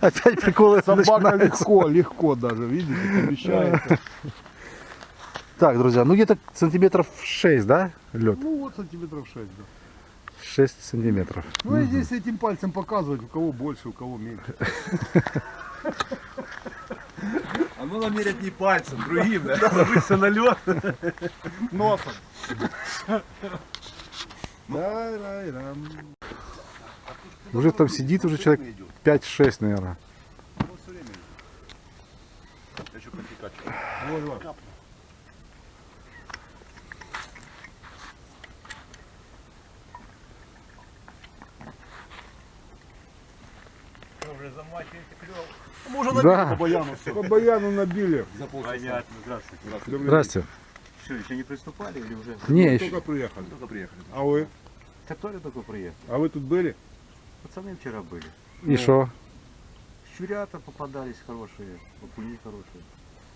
Опять приколы собака начинаются. легко, легко даже, видите, помещается. Так, друзья, ну где-то сантиметров 6, да, лед? Ну вот сантиметров 6, да. 6 сантиметров. Ну и здесь этим пальцем показывать, у кого больше, у кого меньше. А ну намерять не пальцем, другим, да? Ложиться на лед. Носом. Да-да-дам. Уже там сидит уже человек 5-6, наверное. Все время. Я еще потекать. Вот, вот. Уже. Мы уже По Да. баяну все. По баяну набили. За полчаса. Понятно, здравствуйте. Здрасте. Что, еще не приступали или уже? Не, день. еще. Только приехали. Только приехали. А вы? Который только приехал. А вы тут были? Пацаны вчера были. И что? Щурята попадались хорошие, окуни хорошие.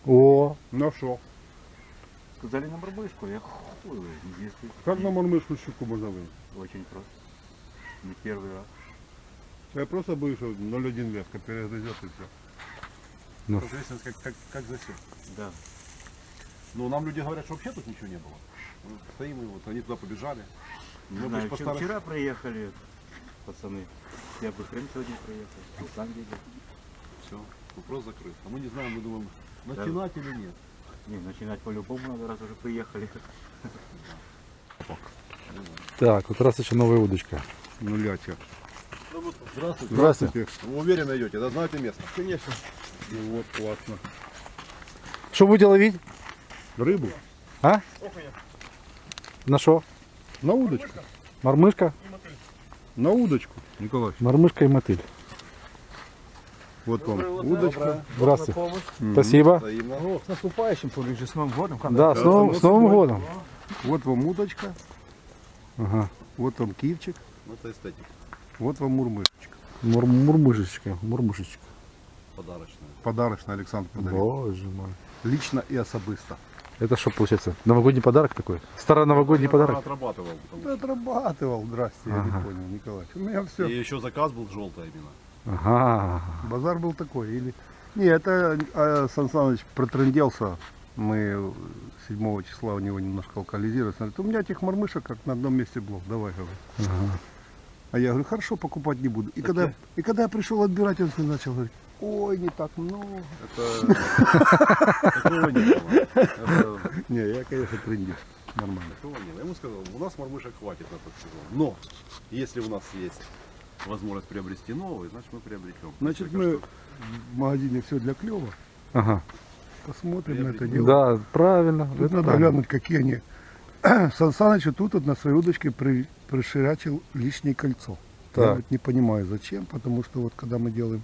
О, На что? Сказали на барбышку, я ой, если Как на мормышку щуку можно вынуть? Очень просто. Не первый раз. Я просто боюсь, что 0,1 леска перегрызет и все. Ну. Как, как, как засек. Да. Ну, нам люди говорят, что вообще тут ничего не было. Мы стоим, и вот они туда побежали. Мы знаю, по вчера, приехали пацаны. Я бы хрен сегодня приехал. Сам видел. Все, вопрос закрыт. А мы не знаем, мы думаем, начинать или нет. Не, начинать по-любому надо, раз уже приехали. так, вот раз еще новая удочка. Нулячек. Здравствуйте. Здравствуйте. Вы уверенно идете, да знаете место? Конечно. Ну вот, классно. Что будете ловить? Рыбу? А? На что? На удочку. Мормышка? На удочку, Николай. Мормышка и мотыль. Вот вам удочка. Здравствуйте. Мгм. Спасибо. О, с наступающим, Павлович, с Новым годом. Да, с новым, с Новым годом. Вот вам удочка, Ага. вот вам кивчик, Это эстетика. вот вам мурмышечка. Мур- мурмышечка, мурмышечка. Подарочная. Подарочный Александр подарил. Боже мой. Лично и особисто. Это что получается? Новогодний подарок такой? Староновогодний подарок? отрабатывал. потому Да отрабатывал, здрасте, я Ага. не понял, Николай. У меня все. И еще заказ был желтый именно. Ага. Базар был такой. Или... Не, это а, Сан Саныч протренделся. Мы 7 числа у него немножко локализировались. Он говорит, у меня этих мормышек как на одном месте блок, давай, говорит. ага. А я говорю, хорошо, покупать не буду. И, Так когда, я- и когда я пришел отбирать, он начал говорить, ой, не так много. Это... Такого не было. Это... Не, я, конечно, трендил. Нормально. Такого не было. Я ему сказал, у нас мормышек хватит на тот сезон. Но, если у нас есть возможность приобрести новый, значит мы приобретем. Значит, мы в магазине все для клева. Ага. Посмотрим на это дело. Да, правильно. Тут это надо правильно. глянуть, какие они. Сан Саныч тут вот на своей удочке при, приширячил лишнее кольцо. Я Так. вот не понимаю зачем, потому что вот когда мы делаем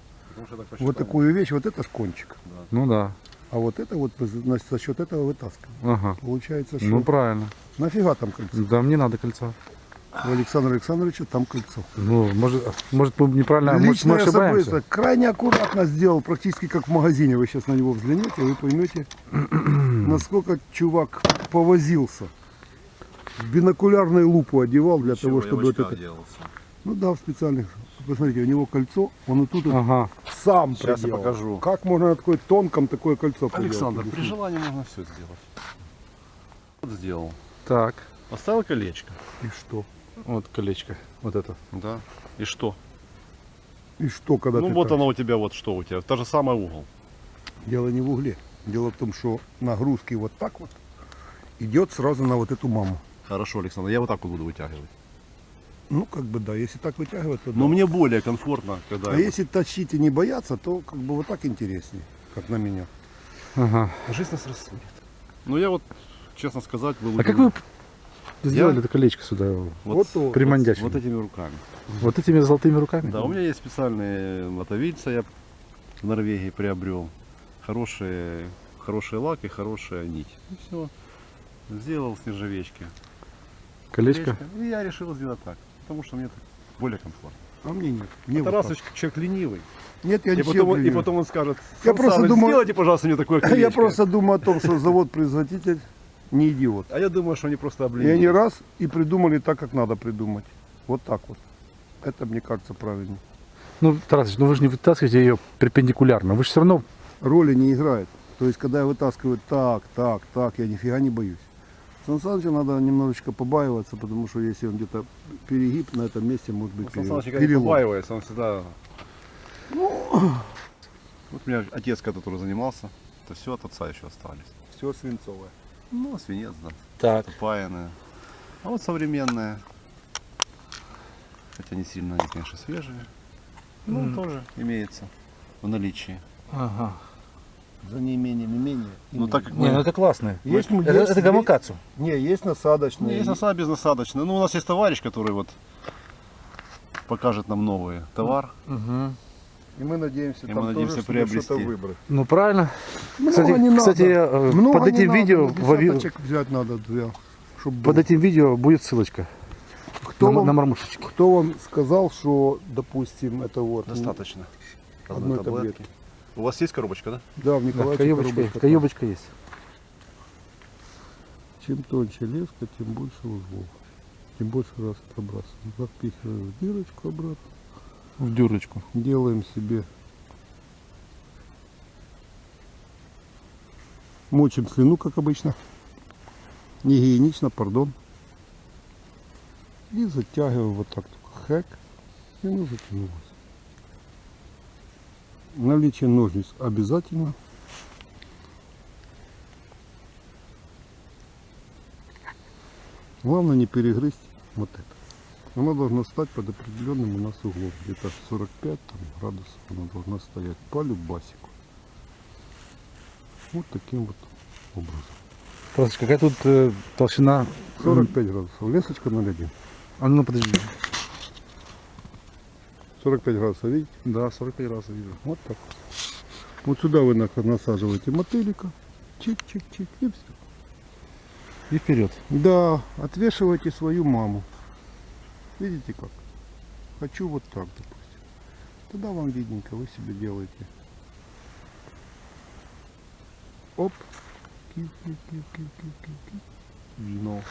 Вот такую вещь, вот это ж кончик. Ну да. А вот это вот значит, за счет этого вытаскиваем. Ага. Получается, что Ну правильно. нафига там кольцо? Да, мне надо кольцо. У Александра Александровича там кольцо. Ну, может, может мы неправильно, может мы Личное ошибаемся. особисто. Крайне аккуратно сделал, практически как в магазине. Вы сейчас на него взглянете, вы поймете, насколько чувак повозился. Бинокулярную лупу одевал для Ничего, того, чтобы вот это... делался. Ну да, в специальных. Посмотрите, у него кольцо, он вот тут Ага. сам Сейчас я проделал. покажу. Как можно на такой тонком такое кольцо Александр, проделать? при желании можно все сделать. Вот сделал. Так. Поставил колечко. И что? Вот колечко. Вот это. Да. И что? И что, когда ну ты вот так? оно у тебя, вот что у тебя. Та же самый угол. Дело не в угле. Дело в том, что нагрузки вот так вот идет сразу на вот эту маму. Хорошо, Александр, я вот так вот буду вытягивать. Ну, как бы да, если так вытягивать, то да. Но мне более комфортно, когда... А я вот- если тащить и не бояться, то как бы вот так интереснее, как на меня. Ага. Жизнь нас рассудит. Ну я вот, честно сказать, был А как вы сделали это колечко сюда? Вот. Примандячили. Вот этими руками. Вот этими золотыми руками? Да, у меня есть специальные мотовильца, я в Норвегии приобрел. Хорошие, хороший лак и хорошая нить. И все. Сделал с нержавечки. Колечко? И я решил сделать так, потому что мне так более комфортно. А мне нет. Мне Это вот так. человек ленивый. Нет, я И не потом, он- и ленивый. потом он скажет, Я «Сан просто думаю- сделайте, пожалуйста, мне такое колечко. Я просто думаю о том, что завод-производитель не идиот. А я думаю, что они просто И обленились. они раз и придумали так, как надо придумать. Вот так вот. Это, мне кажется, правильно. Ну, Тарасыч, ну вы же не вытаскиваете ее перпендикулярно. Вы же все равно Роли не играет. То есть, когда я вытаскиваю так, так, так, я нифига не боюсь. Сан Саныча надо немножечко побаиваться, потому что если он где-то перегиб, на этом месте может быть Сан перелом. Саныч, не перелом. побаивается, он всегда... Вот у меня отец, который занимался, то все от отца еще остались. Все свинцовое. Ну, свинец, да, Так. паяные. А вот современные, хотя не сильно они, конечно, свежие, ну, тоже имеется в наличии. Ага. За неимением имения. Ну, так как Не, ну мы... это классно. Есть, это, есть- это гамакацу. Не, есть насадочные. Есть насад безнасадочный. Ну, у нас есть товарищ, который вот покажет нам новый товар. Угу. И мы надеемся, И там мы надеемся тоже приобрести. выбрать. Ну правильно. Много Кстати, не надо. кстати э, Много под этим надо, видео, десяточек взять надо, две, чтоб под было. этим видео будет ссылочка кто, на, вам, на мармушечки. кто вам сказал, что, допустим, это вот... Достаточно. Одной Одной таблетки. таблетки. У вас есть коробочка, да? Да, в Да, Николаевиче каюбочка, коробочка каюбочка есть. Чем тоньше леска, тем больше узлов. Тем больше раз пробрасываем. Запихиваем в дырочку обратно. В дюрочку. Делаем себе. Мочим слюну, как обычно. Не гигиенично, пардон. И затягиваем вот так только хэк. И оно затянулось. Наличие ножниц обязательно. Главное не перегрызть вот это. Она должна стать под определенным у нас углом. Где-то 45 там, градусов она должна стоять по любасику. Вот таким вот образом. Просто какая тут э, толщина? 45 градусов. Лесочка 0,1. А ну подожди. 45 градусов, видите? Да, 45 раз вижу. Вот так вот. Вот сюда вы на- насаживаете мотылика. Чик-чик-чик и все. И вперед. Да, отвешивайте свою маму. Видите как? Хочу вот так, допустим. Тогда вам видненько, вы себе делаете. Оп. Ну. Дно.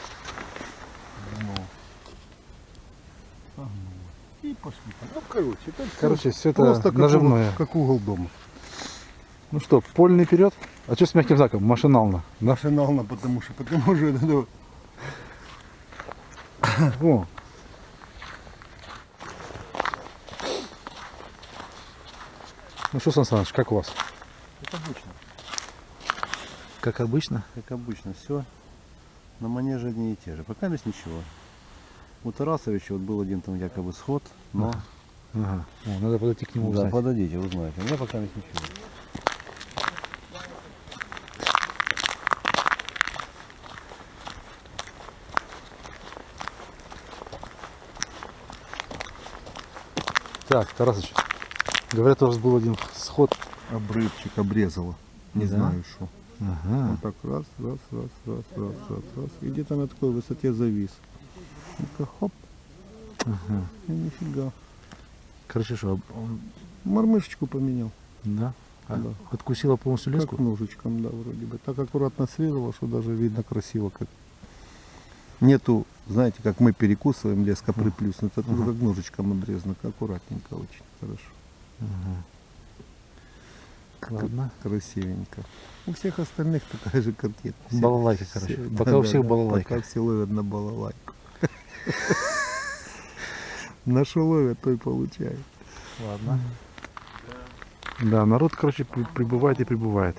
Согнуло. И пошли. Ну, короче, это Короче, все это просто как наживное. угол- как угол дома. Ну что, польный вперед? А что с мягким знаком? Машинально. Да? Машинально, потому что, потому что это, ну, О. Ну что, Сан Саныч, как у вас? Как обычно. Как обычно. Как обычно, все на манеже одни и те же. Пока без ничего. У Тарасовича вот был один там якобы сход, но... Ага. О, надо подойти к нему Да, узнать. подойдите, узнаете. У меня пока без ничего. Так, Тарасыч, говорят, у вас был один сход. обрывчик обрезало. Не Да? знаю что. Ага. Вот так раз, раз, раз, раз, раз, раз, раз. И где-то на такой высоте завис. Ну-ка, хоп. И нифига. Короче, что, он- Мормышечку поменял. да? А Да. Откусила полностью леску? Как ножичком, да, вроде бы. Так аккуратно срезала, что даже видно красиво как. Нету, знаете, как мы перекусываем леска приплюснута, тут как ножичком обрезано, аккуратненько очень, хорошо. Ладно. Красивенько. У всех остальных такая же. Все- Балалайка, все- короче. да, Пока у да, всех да, балалайка. Пока все ловят на балалайку. На что ловят, то и получают. Ладно. Да, народ, короче, при- прибывает и прибывает.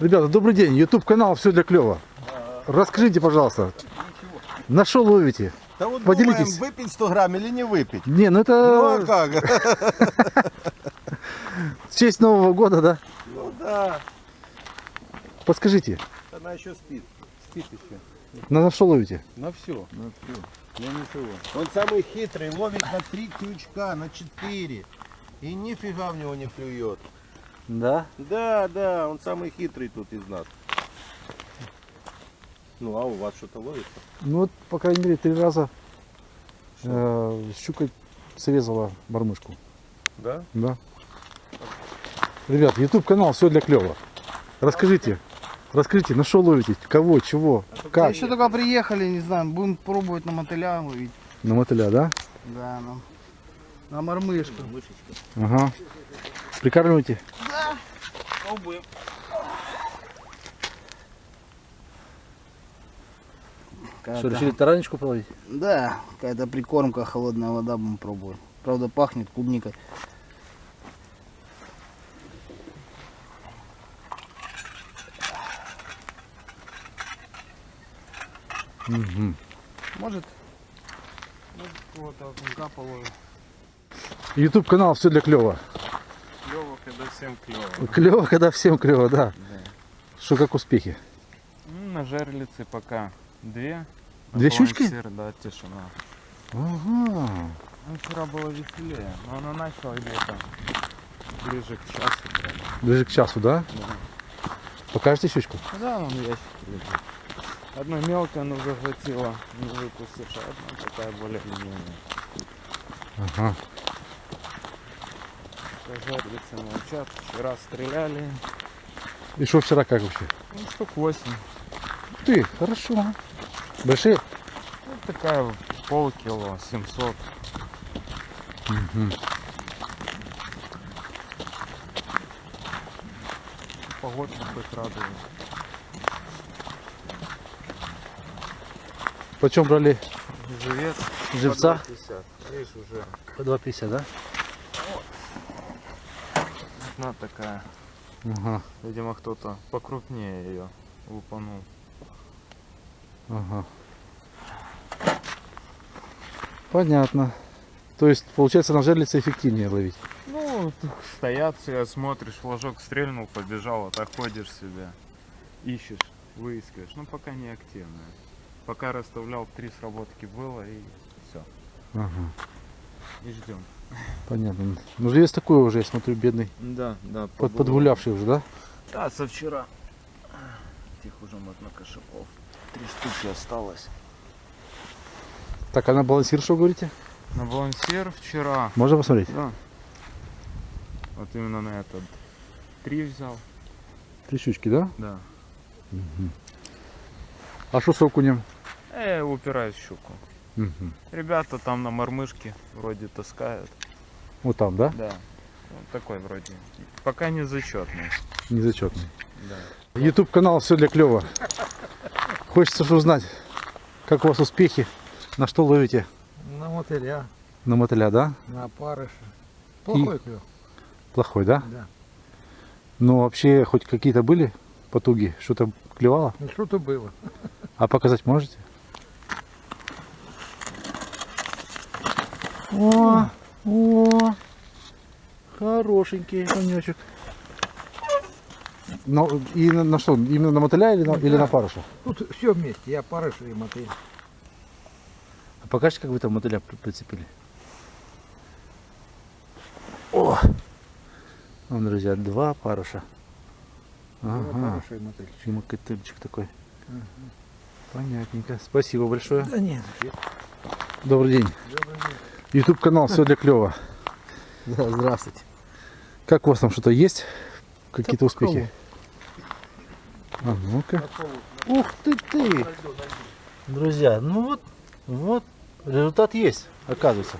Ребята, добрый день. YouTube канал Все для клёва. Расскажите, пожалуйста, на что ловите? Да вот Поделитесь. думаем, выпить 100 грамм или не выпить. Не, ну Ну а это как? в честь Нового года, да? Ну да. Подскажите, Она еще спит. Еще. на, на что ловите? На все. Ну всё. Я ничего. Он самый хитрый, ловит на три крючка, на четыре. И нифига в него не клюет. Да. Да, да, он самый хитрый тут из нас. Ну а у вас что-то ловится? Ну вот, по крайней мере, три раза э, щука срезала мормышку. Да? Да. Ребят, YouTube канал Все для клёва. Расскажите, Расскажите, на что ловите? Кого, чего, как? Еще только приехали, не знаю, будем пробовать на мотыля ловить. На мотыля, да? Да, на, на мормышку. Ага. Прикармливаете? Пробуем. Что, решили таранечку половить? Да, какая-то прикормка, холодная вода будем пробовать. Правда, пахнет клубникой. Угу. Может, может кого-то. Ютуб канал все для клёва. Клево, когда всем клево. Клево, когда всем клево, да. Что как успехи? Ну, на жерлице пока две. Две щучки? балансир, Да, тишина. Ага. Ну, вчера было веселее, но она начала где-то ближе к часу прям. Ближе к часу, да? Да. Покажете щучку? Да, он в ящике лежит. Одна мелкая, но захватила, не выпустившая, одна такая более длинная. Ага. Жерлицы молчат, вчера стреляли. И что вчера как вообще? Ну, штук 8. Ты, хорошо. Большие? Ну, такая полкило, 700. Угу. Погодка хоть радует. Почем брали Живец. живца? 50. Видишь, уже По 2,50, да? одна такая. Ага, Видимо, кто-то покрупнее ее лупанул. ага. Понятно. То есть, получается, на жерлице эффективнее ловить. Ну, стоят все, смотришь, флажок стрельнул, побежал, а так ходишь себе, ищешь, выискиваешь. Ну, пока не активная. Пока расставлял, три сработки было и все. Ага, И ждем. понятно. Ну, есть такой уже, я смотрю, бедный. Да, да. Под, подгулявший уже, да? Да, со вчера. Тех уже можно кошаков. Три штуки осталось. Так, а на балансир что говорите? На балансир вчера. Можно посмотреть? Да. Вот именно на этот. Три взял. Три щучки, да? Да. А что с окунем? Э, упираюсь в щуку. Мгм. Ребята там на мормышке вроде таскают. Вот там, да? Да. Вот такой вроде. Пока не зачетный. Незачетный. Да. YouTube канал все для клёва. Хочется же узнать, как у вас успехи, на что ловите? На мотыля, На мотыля, да? на опарыша. Плохой клев. Плохой, да? Да. Но вообще хоть какие-то были потуги? Что-то клевало? Ну что-то было. А показать можете? О, о, хорошенький конечек. Ну, и на, на что? Именно на мотыля или на, или на паруша? Тут все вместе, и опарыш, и мотыль. А покажите, как вы там мотыля при- прицепили. О! Вон, друзья, два паруша. Ага. Опарыш и мотыль. И мотыльчик такой. Понятненько. Спасибо большое. Да нет. Добрый день. YouTube канал все для клева. Да, здравствуйте. Как у вас там что-то есть? Какие-то успехи? А ну-ка. Ух ты ты! Друзья, ну вот, вот, результат есть, оказывается.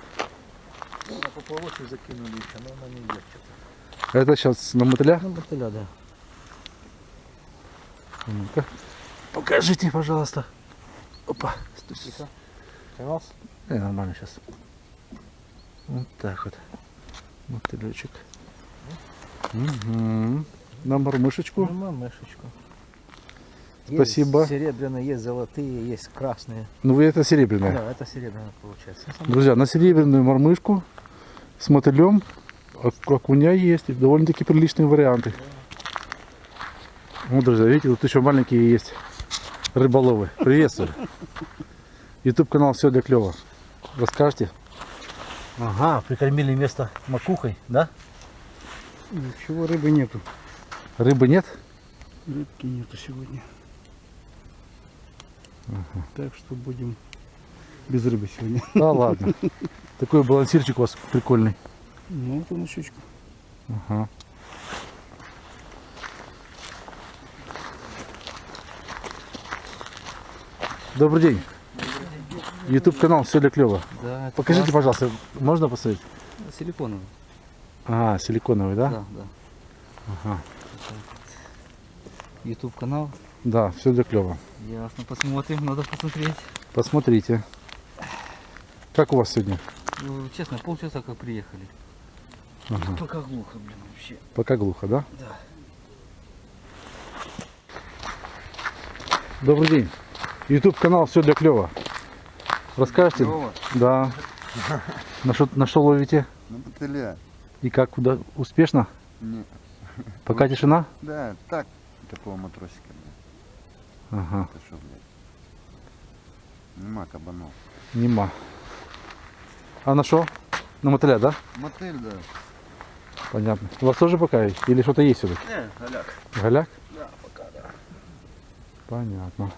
На. Это сейчас на мотыля? Ну, мотыля, да. Ну-ка. Покажите, пожалуйста. Опа. Поймался? Э, нормально сейчас. Вот так вот. Мотылечек. Угу. На мормышечку. Ну, мышечку. Спасибо. Есть серебряные, есть золотые, есть красные. Ну вы это серебряное. Да, это серебряная получается. Друзья, на серебряную мормышку с мотылем ок- окуня есть. И довольно-таки приличные варианты. Вот, друзья, видите, тут еще маленькие есть рыболовы. Приветствую. YouTube канал все для клева. Расскажете? Ага, прикормили место макухой, да? Ничего, рыбы нету. Рыбы нет? Рыбки нету сегодня. Ага. Так что будем без рыбы сегодня. Да ладно. Такой балансирчик у вас прикольный. Ну, вот он. Ага. Добрый день. YouTube канал все для клёва. Да, Покажите, классно. пожалуйста, можно посмотреть? Силиконовый. А, силиконовый, да? Да, да. Ага. YouTube канал. Да, все для клёва. Ясно, посмотрим, надо посмотреть. Посмотрите. Как у вас сегодня? Ну, честно, полчаса как приехали. Ага. Пока глухо, блин, вообще. Пока глухо, да? Да. Добрый день. YouTube канал все для клёва. Расскажете? Клёва? Да. На что, на что ловите? Ну, мотыля. И как, куда? Успешно? Не. Пока тишина? Да, так, такого матросика. блядь. Ага, Это что, блядь? Нема кабанов. нема. А на что? На мотыля, да? Мотель, да. Понятно. У вас тоже пока есть? Или что-то есть все-таки? Не, голяк. Голяк? Да, пока да. Понятно.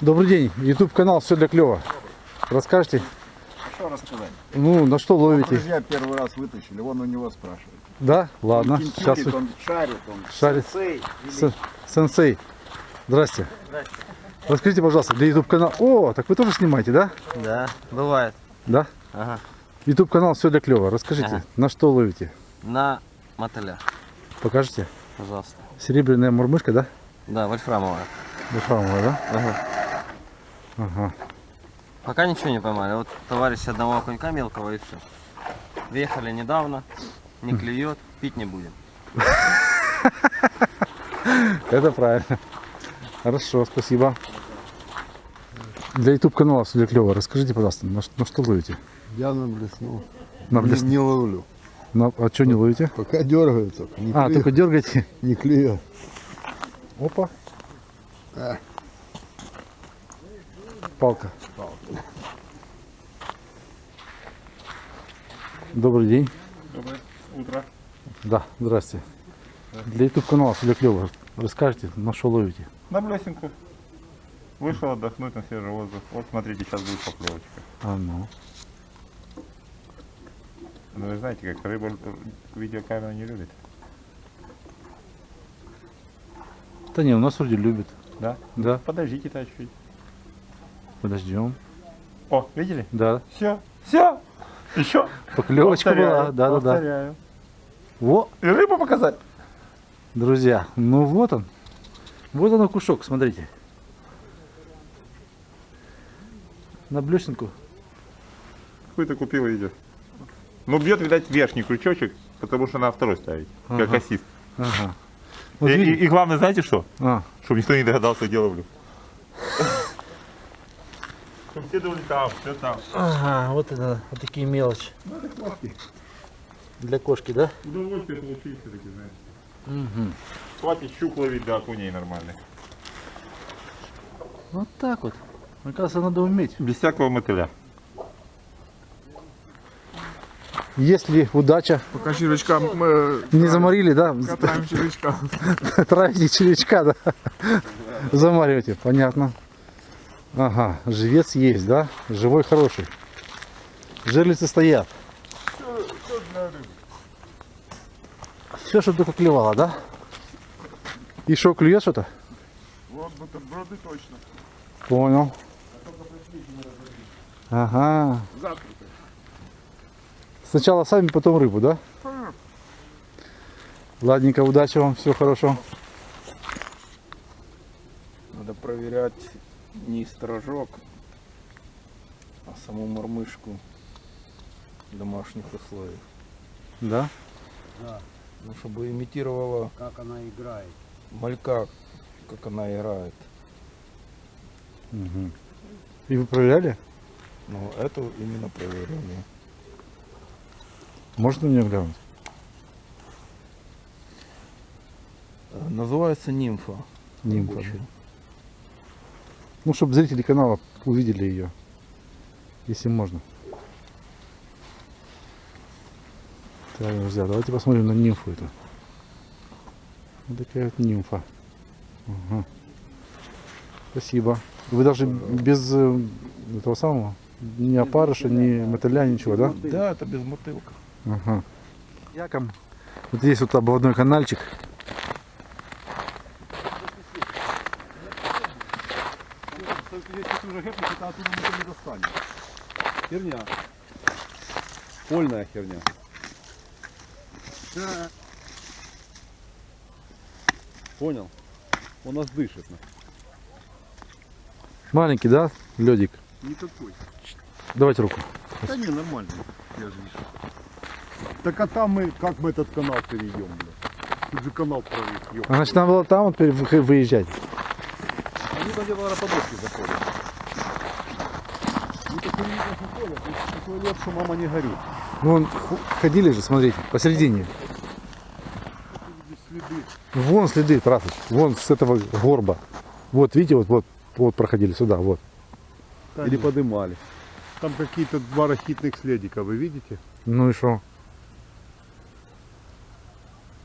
Добрый день. YouTube канал все для клёва. Расскажите, Что рассказать? ну, на что ловите? Друзья первый раз вытащили, вон у него спрашивают. Да? Ладно. Он Сейчас он шарит, он Шарит. сенсей. С- Сенсей. Здрасте. Расскажите, пожалуйста, для YouTube канала. О, так вы тоже снимаете, да? Да, бывает. Да? Ага. YouTube канал все для клёва. Расскажите, Ага. на что ловите? На мотыля, Покажите. пожалуйста. Серебряная мурмышка, да? Да, вольфрамовая. Вольфрамовая, да? Ага. Ага. Пока ничего не поймали. Вот товарищ одного окунька мелкого и все. Въехали недавно, не клюет, пить не будем. Это правильно. Хорошо, спасибо. Для YouTube канала все для клёва. Расскажите, пожалуйста, на, на что ловите? Я наблеснул. На Не, блес- не ловлю. на- А что не ловите? Пока дергаю только. Не А, только дергаете. Не клюет. Опа. А. Палка. Добрый день. Доброе утро. Да, здрасте. Для YouTube канала все для клёва. Расскажите, на что ловите? На блесенку. Вышел отдохнуть на свежий воздух. Вот смотрите, сейчас будет поклевочка. А ну. Ну вы знаете, как рыба видеокамеру не любит. Да не, у нас вроде любит. Да? Да, Подождите-то чуть. подождем. О, видели? Да, Все, все. Еще. поклевочка была. Да, да, да. Повторяю. Во, И рыбу показать. друзья, ну вот он. Вот он кушок, смотрите. На блесенку. Какой-то купил идет. Ну бьет, видать, верхний крючочек, потому что на второй ставить. Как Ага. ассист. Ага. Вот и, и- и главное, знаете что? А, Чтобы никто не догадался, где ловлю. Думали там, все там. ага, вот это, вот такие мелочи. Для кошки, да? Удовольствие получить все-таки, знаешь. Угу. Хватит щук ловить до окуней нормальных. Вот так вот. Оказывается, надо уметь. Без всякого мотыля. Если удача, Пока червячка мы не заморили, да? катаем червячка. Травите червячка, да? Замариваете, понятно. Ага, живец есть, да? Живой хороший. Жерлицы стоят. Все, что только клевало, да? И что, клюет что-то? Вот бутерброды точно. Понял. Ага. Сначала сами, потом рыбу, да? Ладненько, удачи вам, всего хорошего. Надо проверять не сторожок, а саму мормышку в домашних условиях. Да? Ну, чтобы имитировала Как она играет. малька, как она играет. Мгм. И вы проверяли? Но это именно проверение. Можно мне глянуть? Э, Называется нимфа. Нимфа, рабочая. Ну, чтобы зрители канала увидели ее. Если можно. Так, друзья, давайте посмотрим на нимфу эту. Вот такая вот нимфа. Ага. Спасибо. Вы даже без э, этого самого, ни опарыша, ни мотыля, ничего, да? Да, это без мотылка. Ага. Яком. Вот здесь вот обводной канальчик. Это оттуда мы не достанем. Херня. Польная херня. Понял? Он нас дышит. Маленький, да, ледик? Никакой. Давайте руку. Да не, нормально. Я же вижу. Так а там мы, как мы этот канал перейдем, бля? Тут же канал прорыв, ёп. А значит, нам было там вот выезжать. Они где-то на подушке заходят. Ну так они никак не ходят. Тут такой лед, что мама не горюет. Ну, вон ходили же, смотрите, посередине. Следы. Вон следы, Тарасыч, вон с этого горба. Вот, видите, вот, вот, вот проходили сюда, вот. Или подымали. Там какие-то два рахитных следика, вы видите? Ну и что?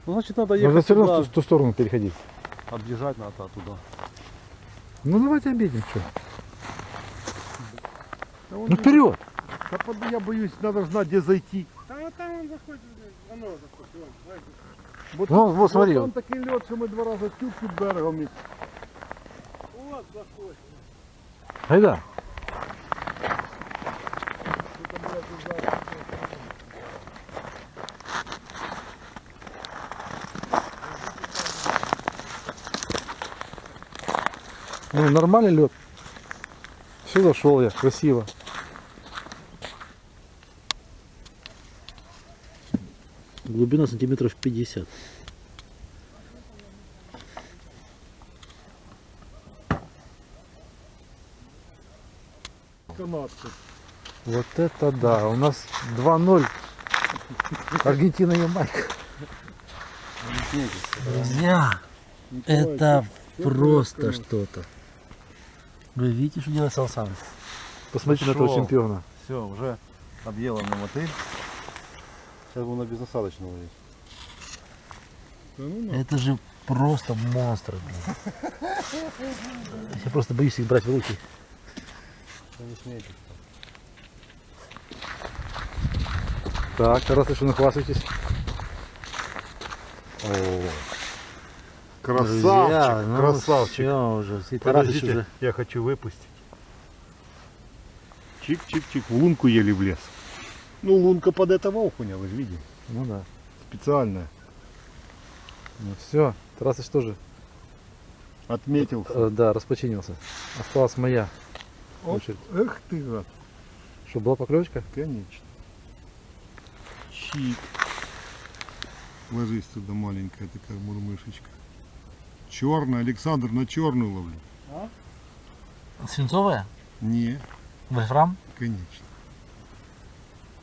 Ну, значит, надо Нужно ехать все равно в ту, ту сторону переходить. Объезжать надо туда. Ну давайте обедим, что? Да он Ну вперед! Да под- я боюсь, надо знать, где зайти. Вот, Вон, вот, смотри. Там такий лед, що ми два рази тюк під берегом. і- Айда. Ну, нормальный лед. Все зашел я, красиво. Глубина сантиметров 50. Канадці. Вот это да, у нас 2-0. Аргентина и Ямайка. Друзья, это просто что-то. Вы видите, что делает Салсан? Посмотрите на этого чемпиона. Все, уже объелом на мотель. Сейчас будем на безосадочного лезть. Это же просто монстр. блин. Я просто боюсь их брать в руки. Да не. Так, раз еще нахвастайтесь. Красавчик, ну красавчик. Все уже. Подождите, уже. я хочу выпустить. Чик-чик-чик, в лунку еле влез. Ну, лунка под этого окуня, вы же видите. Ну да. Специальная. Ну все, Тарасыч тоже. Отметился. э, да, распочинился. Осталась моя Оп. очередь. Эх ты, гад. Что, была поклевочка? Конечно. Чик. Ложись туда маленькая такая мурмышечка. Черная, Александр, на черную ловлю. Свинцовая? Не, Вольфрам? конечно.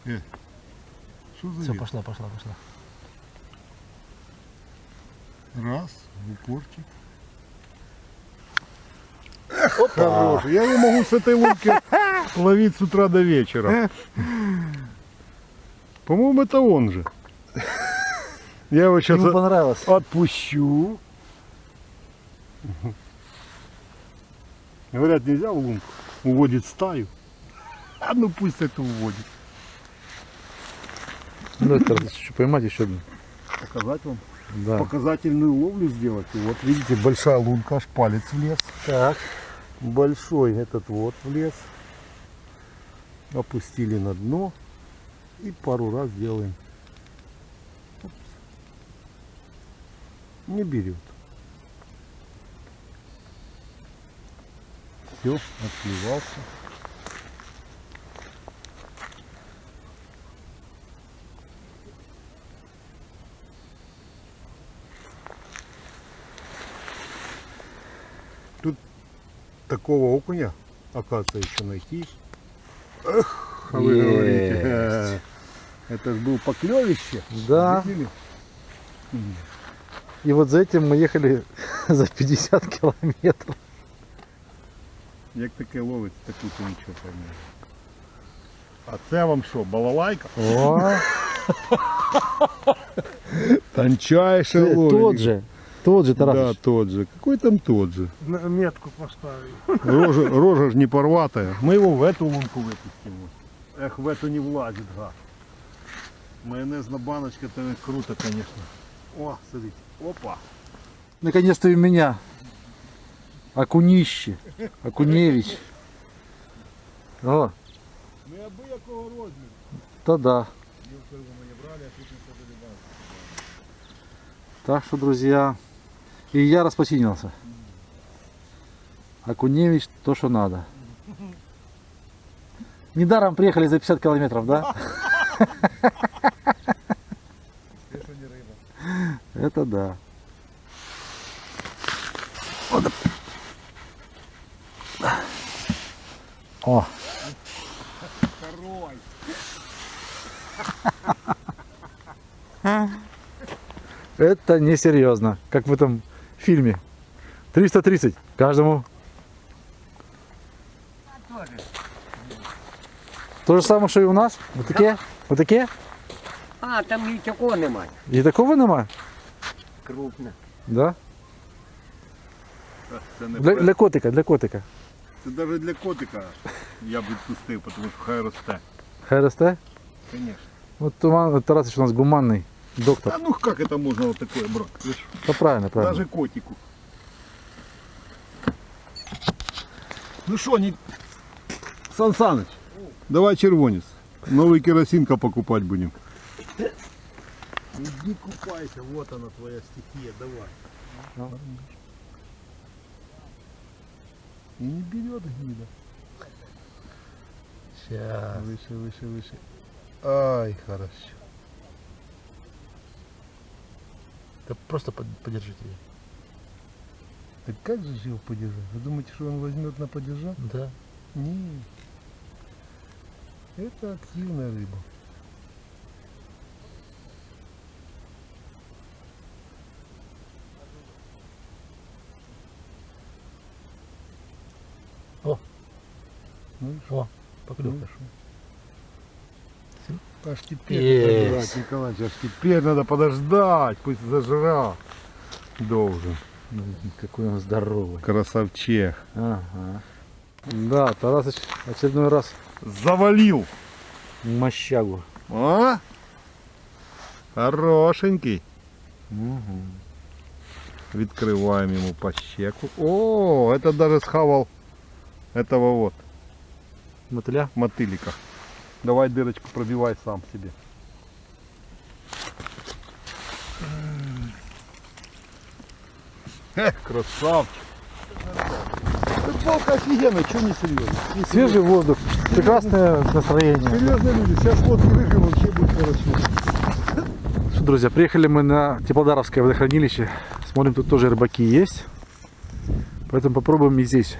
Э, что за Все, вид? пошла, пошла, пошла. Раз, в упорчик. Хороший. Я его могу с этой лунки ловить с утра до вечера. По-моему, это он же. Я его сейчас Ему понравилось. отпущу. Говорят, нельзя в лунку. Уводит стаю. А ну пусть это уводит. Ну, это еще поймать еще одну. Показать вам? Да. Показательную ловлю сделать. И вот видите, большая лунка, аж палец влез. Так. большой этот вот влез. Опустили на дно и пару раз делаем. Не берет. Все, отклевался. Тут такого окуня, оказывается, еще найти. Эх, а вы Есть. говорите. Это ж был поклевище. Да. Видели? И вот за этим мы ехали за 50 километров. Як таке ловить, таку то нічого поймеш. А це вам що, балалайка? О, Тончайше ты ловить. тот же. Тот же Да, Тарасыч. тот же. Какой там тот же? Метку поставил. Рожа, рожа ж не порватая. Мы его в эту лунку выпустим. Эх, в эту не влазит, гад. Майонезная баночка, это круто, конечно. О, смотрите. Опа. Наконец-то и у меня. Окунище. Окуневич. О, Неабиякого розміру. то да. Мілку рибу ми не брали, а не. Так что, друзья, и я распочинился. Акуневич то, что надо. Недаром приехали за 50 километров, да? Это да. О. Это несерьезно, как в этом фильме. 330 каждому. То же самое, что и у нас. Вот такие? Вот такие? А, там і такого немає. И такого нема? Крупно. Да? Це не Для, пес. для котика, для котика. Це навіть для котика я б відпустив, тому що хай росте. Хай росте? Конечно. Вот Туман, Тарасыч у нас гуманный доктор. А ну как это можно вот такое брать? Да правильно, правильно. Даже котику. Ну что, не... Сан Саныч, давай червонец. Новый керосинка покупать будем. Иди купайся, вот она твоя стихия, давай. И не берет гнида. Сейчас. Выше, выше, выше. Ай, хорошо. Да просто подержите ее. Так как же его подержать? Вы думаете, что он возьмет на подержать? Да. Нет. Это активная рыба. О. Ну и О, Ну поклевка. шо? Аж теперь Есть. надо Николаевич, аж теперь надо подождать, пусть зажрал. Должен. Какой он здоровый. Красавчех. Ага. Да, Тарасыч очередной раз Завалил. мощагу. А? Хорошенький. Угу. Відкриваємо йому по щеку. О, это даже схавал этого вот Мотыля? мотылика. Давай дырочку пробивай сам себе. Эх, красавчик. Рыбалка офигенная, что не серьезно? Свежий воздух, прекрасное настроение. Серьезные люди, сейчас лодки выживем, вообще будет хорошо. Что, друзья, приехали мы на Теплодаровское водохранилище. Смотрим, тут тоже рыбаки есть. Поэтому попробуем и здесь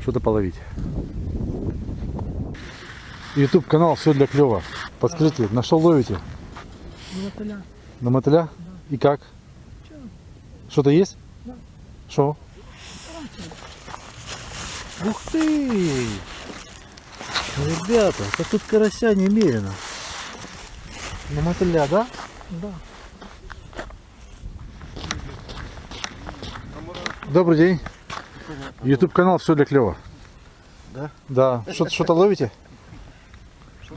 что-то половить. YouTube канал все для клёва. Подскажите, на что ловите? На мотыля. На мотыля? И как? Что-то есть? Да. Что? Ух ты! Ребята, да тут карася немерено. На мотыля, да? Да. Добрый день. YouTube канал все для клёва. Да? Да. Что- Что-то ловите?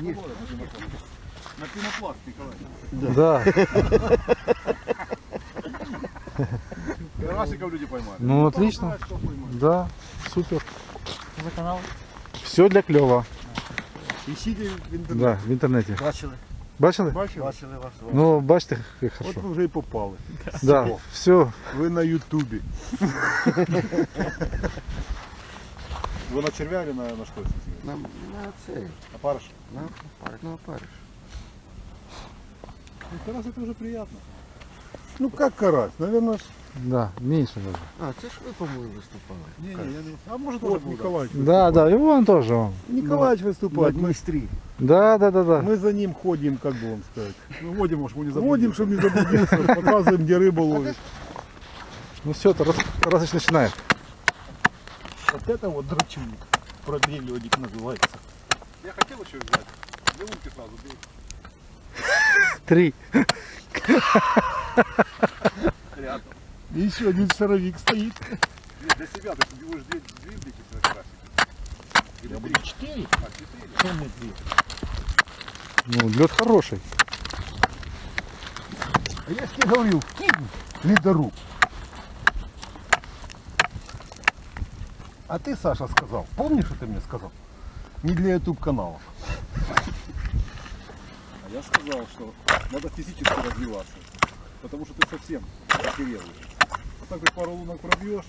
На пенопласт, Николай. Да. Карасиков люди поймали. Ну отлично. Да, супер. За канал. Все для клёва. Ищите в интернете. Да, в интернете. Бачили. Бачили? Бачили? Бачили вас. Ну, бачите, як От хорошо. ви вже і попали. Да, все. Ви на Ютубі. Ви на червя или на, на що? На, на це. На парыш? На, на опариш. Ну, карась это уже приятно. Ну как карась? Наверное, ж... Да, меньше даже. А, це ж ви, по-моєму, виступали. Не, не, я не... А может вот Николаевич. Да, да, и вон тоже он. Николаевич выступает. Мы, Да, да, да, да. мы за ним ходим, как бы вам сказать. Ну, водим, может, не заблудился. Водим, чтобы не заблудился. Показываем, где рыбу ловит. Ну все, Тарас, Тарасыч начинает. Вот это вот драчуник. Пробелёдик называется. Я хотел еще взять. Две лунки сразу. Три. Рядом. И еще один шаровик стоит. Нет, для себя ты будешь две, две блики. Я буду четыре. А, четыре. Чем мы две? Ну, лед хороший. А я ж тебе говорил, кинь ледоруб. А ты, Саша, сказал, помнишь, что ты мне сказал? Не для YouTube канала. А я сказал, что надо физически развиваться. Потому что ты совсем охерел. Вот так вот пару лунок пробьешь,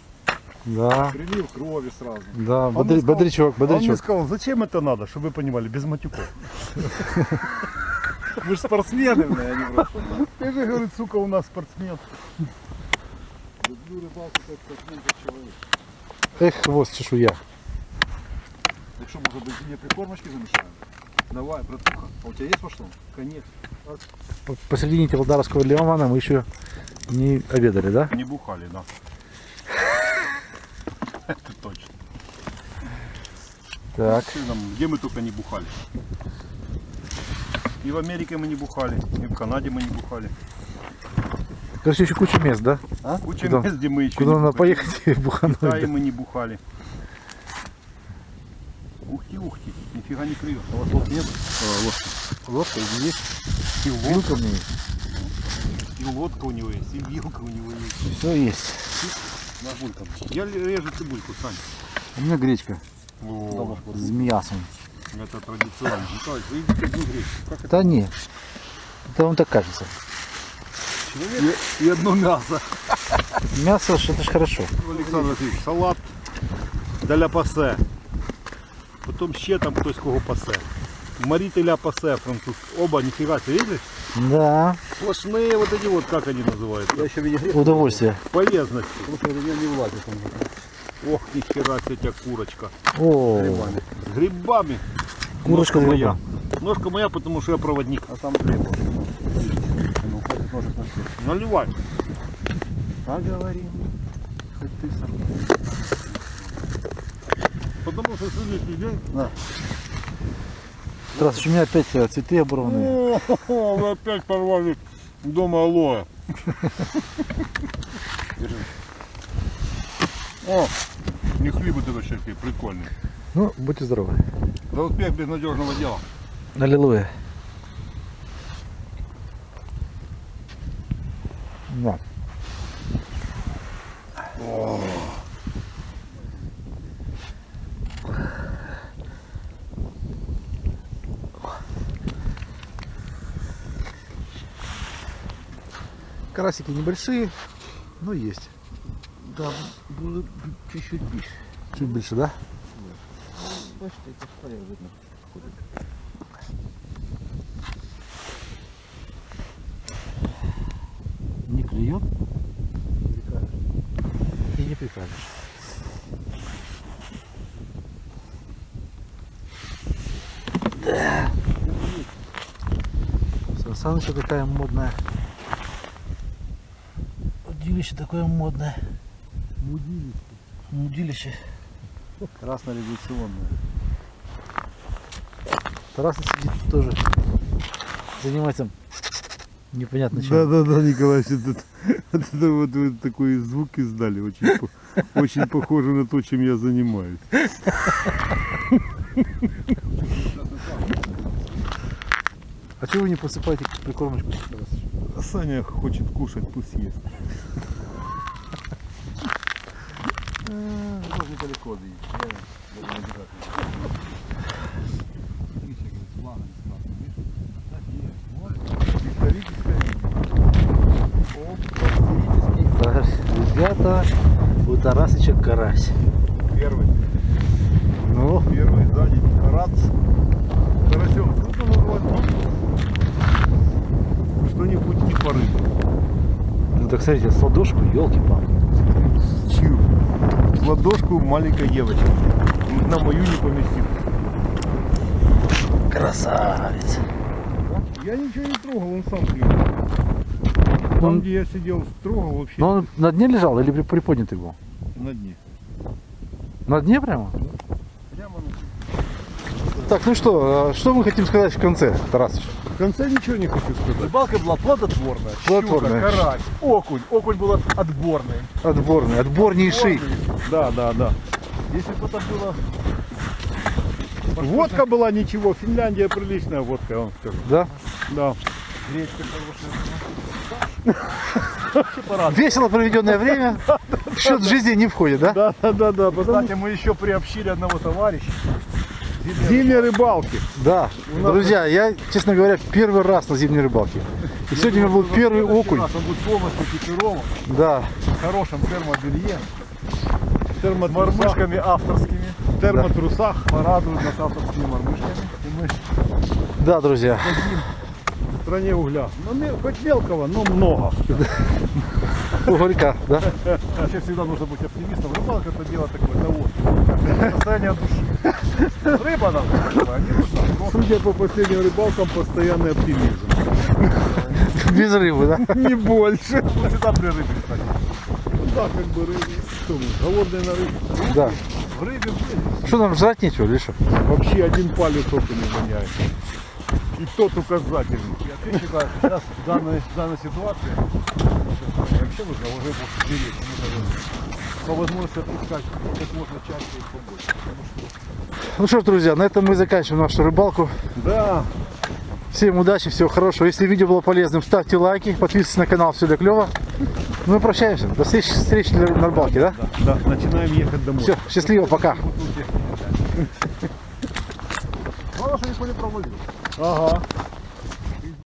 Да, прилив крови сразу. да, Он бодри- сказал- бодрячок, Он мне бодрячок. сказал, зачем это надо, чтобы вы понимали, без матюков. Вы же спортсмены, бля, а не просто. Ты же, говорит, сука, у нас спортсмен. Люблю рыбалку как спортсмен, как человек. Эх, хвост, чешуя. Так что, может быть, мне прикормочки замешаем? Давай, братуха. А у тебя есть пошло? Конечно. П- Посередине Телодарского лимана мы еще не обедали, да? Не бухали, да. Это точно. Так. Где мы только не бухали. И в Америке мы не бухали, и в Канаде мы не бухали. Короче, еще куча мест, да? Куча Куда- мест, где мы еще Куда надо бухали. поехать и бухануть? Да? мы не бухали. Ухти, ухти, нифига не клюет. А у вас лодки нет? Лодка есть. И Вилка у меня есть. И лодка у него есть, и вилка у него есть. Все есть. На. Я режу цибульку, Сань. У меня гречка О, с мясом. это традиционно. Да не. Это вам так кажется. Человек и, и одно мясо. Мясо, ж это ж хорошо. Олександр Васильович, салат для пасе. Потім ще там хтось кого пасе. Марителя пасе француз. Оба, нифига себе, видишь? Да, Сплошные вот эти вот, как они называются? Я еще в виде удовольствие. Полезности. что у меня не влазит он. Ох, нихера себе тебя курочка. О, С грибами. курочка с Ножка грибом. моя. Ножка моя, потому что я проводник. А там хлеб. На все. Наливай. Поговорим. Хоть ты сам. Потому что следующий день... Здравствуйте, у меня опять э, цветы оборванные. О, вы опять порвали дома алоэ. О, не хлебы ты вообще прикольные. Ну, будьте здоровы. За успех безнадежного дела. Аллилуйя. На. Карасики небольшие, но есть. Да, было чуть-чуть больше. Чуть больше, да? Бачите, это шпалер видно. Не клюет. И не прикажешь. Да. Сансаныча такая модная. Удилище такое модное. Мудилище. Красно-революционное. Тарас сидит тоже. Занимается непонятно чем. Да, да, да, Это, вот вы такой звук издали, очень, по- очень похоже на то, чем я занимаюсь. А чего вы не посыпаете прикормочку? А Саня хочет кушать, пусть ест. Тоже недалеко доедешь. Я даже не держать. Видишь, я говорю, с лагом сразу, видишь? Так есть. Вот. Историческое видео. Так, Ребята, у Тарасыча карась. Первый, Ну, первый сзади, карац. Карасем круто называть, но что-нибудь не по рыбе. ну так смотрите, с ладошку, елки-палки. Чью? В ладошку маленькой девочки. На мою не поместилась. Красавец. Я ничего не трогал, он сам клюнул. Там, Он- где я сидел, трогал вообще Но он на дне лежал или при- приподнятый был? На дне. На дне прямо? Прямо на Так, ну что, а что мы хотим сказать в конце, Тарасыч? В конце ничего не хочу сказать. Рыбалка была плодотворная. Плодотворная. Щука, карась, окунь. Окунь был от- отборный. Отборный, отборнейший. Да, да, да. Если бы это было... Водка была ничего, Финляндия приличная водка, я вам скажу. Да? Да. Гречка хорошая. Весело проведенное время в счет жизни не входит, да? Да, да, да, да. Кстати, мы еще приобщили одного товарища. Зимние рыбалки. Да, друзья, я, честно говоря, первый раз на зимней рыбалке. И сегодня у меня был первый окунь. Он будет полностью экипирован, Да, в хорошем термобелье, мормышками авторскими, в термотрусах, порадуют нас авторскими мормышками. И мы да, друзья. в стране угля. Ну, ме- хоть мелкого, но много. Угорька, да? Вообще всегда нужно быть оптимистом. Рыбалка это дело такое того. Состояние души. Рыба нам не нужна. Судя по последним рыбалкам, постоянный оптимизм. Без рыбы, да? Не больше. Всегда при рыбе, кстати. Ну да, как бы рыбы. Что мы, голодные на рыбе? Да. В рыбе были. Что нам жрать нечего, что? Вообще один палец только не воняет. И тот вообще считаю, что сейчас в данной, в данной ситуации вообще нужно уже больше беречь. По возможности отпускать как можно чаще и побольше. Что Ну что ж, друзья, на этом мы заканчиваем нашу рыбалку. Да, Всем удачи, всего хорошего. Если видео было полезным, ставьте лайки, подписывайтесь на канал, все для клево. Ну и прощаемся. До встречи, встречи на на рыбалке, да? да, начинаем ехать домой. Все, счастливо, пока. Главное, что не. Ага.